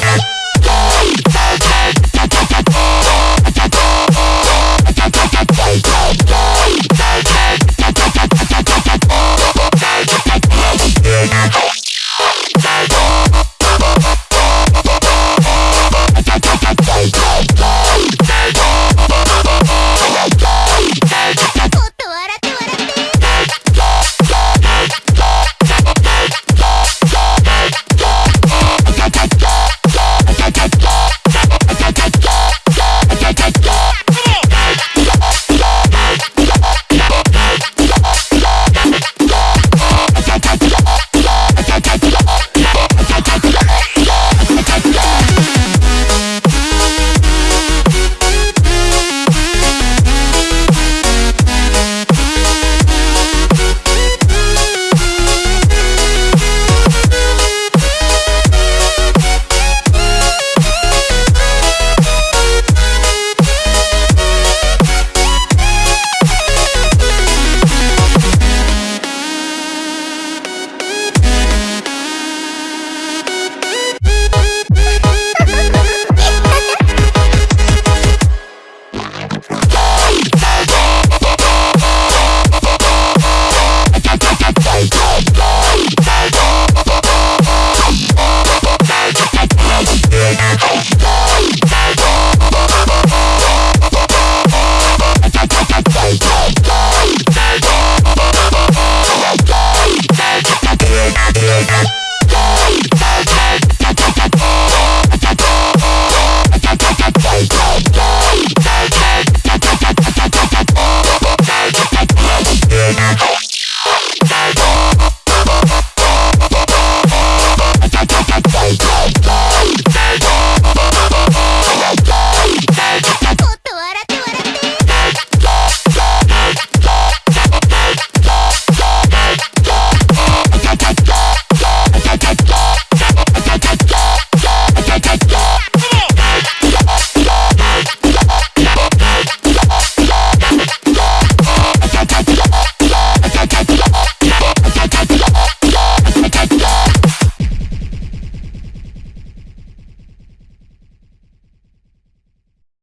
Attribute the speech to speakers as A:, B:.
A: Thanks.